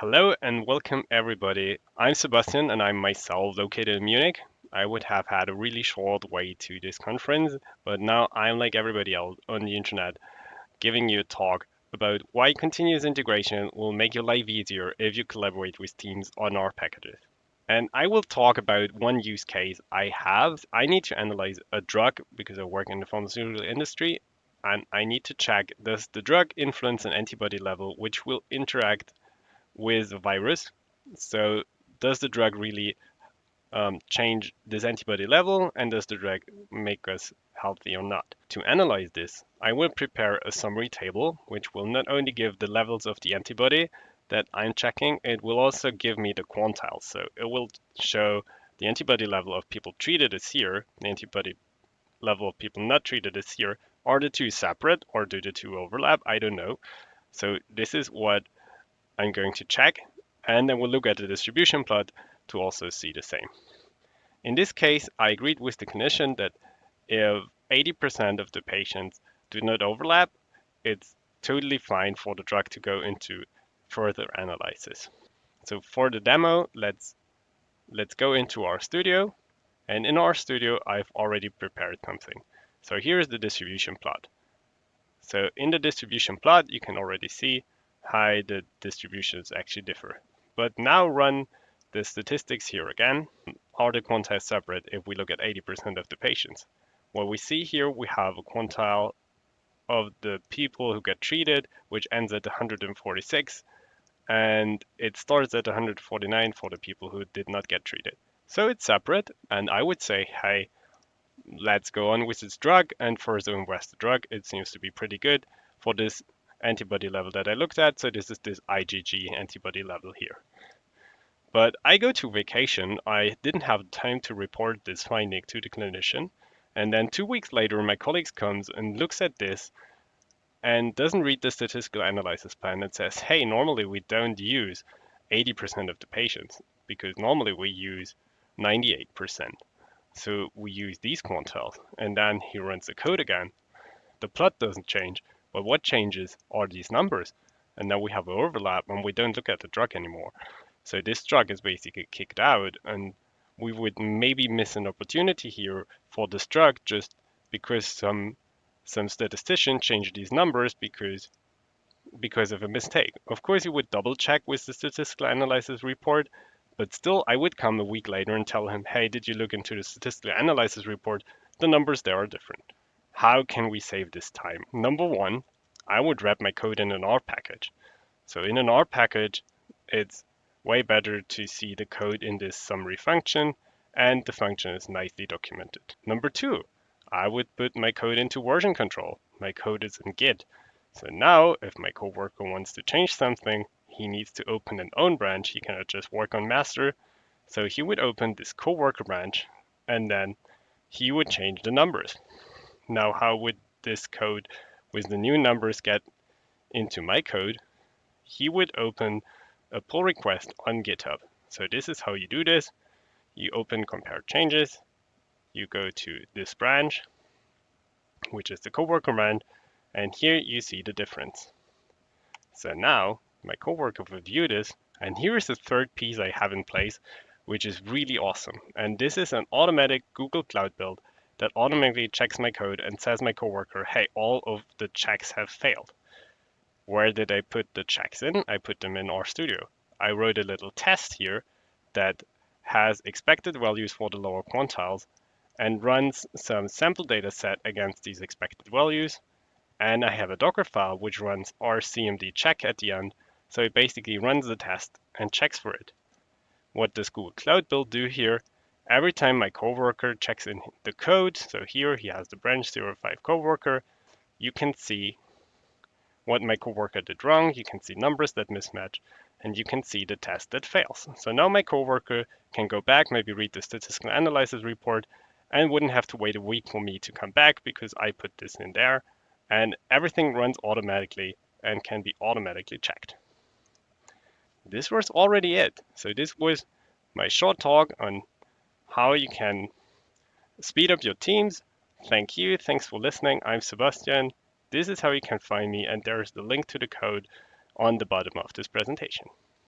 Hello and welcome everybody. I'm Sebastian and I'm myself located in Munich. I would have had a really short way to this conference, but now I'm like everybody else on the internet giving you a talk about why continuous integration will make your life easier if you collaborate with teams on R packages. And I will talk about one use case I have. I need to analyze a drug because I work in the pharmaceutical industry and I need to check does the drug influence an antibody level which will interact with a virus. So does the drug really um, change this antibody level and does the drug make us healthy or not? To analyze this, I will prepare a summary table which will not only give the levels of the antibody that I'm checking, it will also give me the quantiles. So it will show the antibody level of people treated this year, the antibody level of people not treated this year. Are the two separate or do the two overlap? I don't know. So this is what I'm going to check and then we'll look at the distribution plot to also see the same. In this case, I agreed with the condition that if 80% of the patients do not overlap, it's totally fine for the drug to go into further analysis. So for the demo, let's let's go into RStudio. And in RStudio, I've already prepared something. So here's the distribution plot. So in the distribution plot, you can already see how the distributions actually differ. But now run the statistics here again. Are the quantiles separate if we look at 80% of the patients? What we see here, we have a quantile of the people who get treated, which ends at 146, and it starts at 149 for the people who did not get treated. So it's separate, and I would say, hey, let's go on with this drug and further invest the drug. It seems to be pretty good for this antibody level that I looked at. So this is this IgG antibody level here. But I go to vacation. I didn't have time to report this finding to the clinician. And then two weeks later, my colleagues comes and looks at this and doesn't read the statistical analysis plan and says, hey, normally we don't use 80% of the patients because normally we use 98%. So we use these quantiles and then he runs the code again. The plot doesn't change, but what changes are these numbers. And now we have an overlap and we don't look at the drug anymore. So this drug is basically kicked out and we would maybe miss an opportunity here for this drug just because some some statistician changed these numbers because because of a mistake. Of course, you would double check with the statistical analysis report, but still I would come a week later and tell him, hey, did you look into the statistical analysis report? The numbers there are different. How can we save this time? Number one, I would wrap my code in an R package. So in an R package, it's way better to see the code in this summary function and the function is nicely documented. Number two, I would put my code into version control. My code is in Git. So now if my coworker wants to change something, he needs to open an own branch. He cannot just work on master. So he would open this coworker branch and then he would change the numbers. Now, how would this code with the new numbers get into my code? He would open a pull request on GitHub. So this is how you do this. You open compare changes. You go to this branch, which is the coworker branch, and here you see the difference. So now my coworker will view this, and here is the third piece I have in place, which is really awesome. And this is an automatic Google Cloud build that automatically checks my code and says my coworker, hey, all of the checks have failed. Where did I put the checks in? I put them in RStudio. I wrote a little test here that has expected values for the lower quantiles and runs some sample data set against these expected values. And I have a Docker file which runs R CMD check at the end. So it basically runs the test and checks for it. What does Google Cloud Build do here? Every time my coworker checks in the code, so here he has the branch 05 coworker, you can see what my coworker did wrong, you can see numbers that mismatch, and you can see the test that fails. So now my coworker can go back, maybe read the statistical analysis report, and wouldn't have to wait a week for me to come back because I put this in there, and everything runs automatically and can be automatically checked. This was already it. So this was my short talk on how you can speed up your teams. Thank you. Thanks for listening. I'm Sebastian. This is how you can find me, and there's the link to the code on the bottom of this presentation.